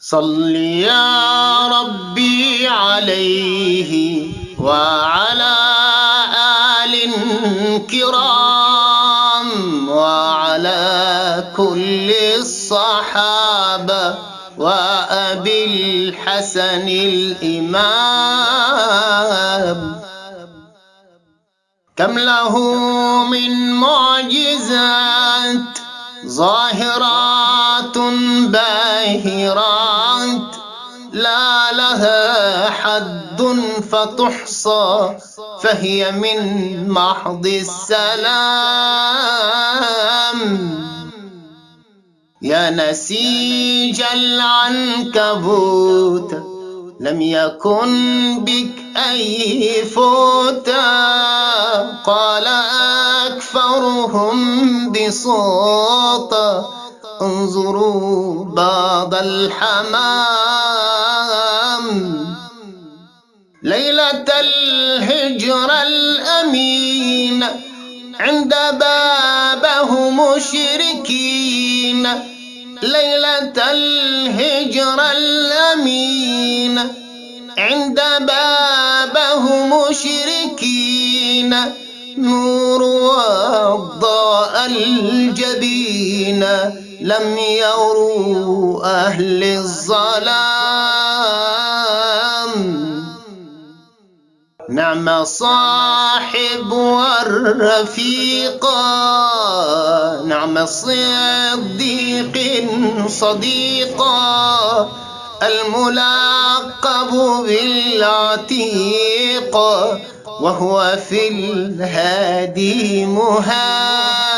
صل يا ربي عليه وعلى آل كرام وعلى كل الصحابة وأبي الحسن الإمام. كم له من معجزات ظاهرات باهرات. لا لها حد فتحصى فهي من محض السلام. يا نسيج العنكبوت لم يكن بك أي فوتا قال أكثرهم بصوت انظروا بعض الحمام ليلة الهجر الأمين عند بابه مشركين. ليلة الهجر الأمين عند بابه مشركين. نور وضاء الجبين لم يروا أهل الظلام. نعم صاحب والرفيقا نعم صديق صديقا الملاقب بالعتيق. وهو في الهادي مهام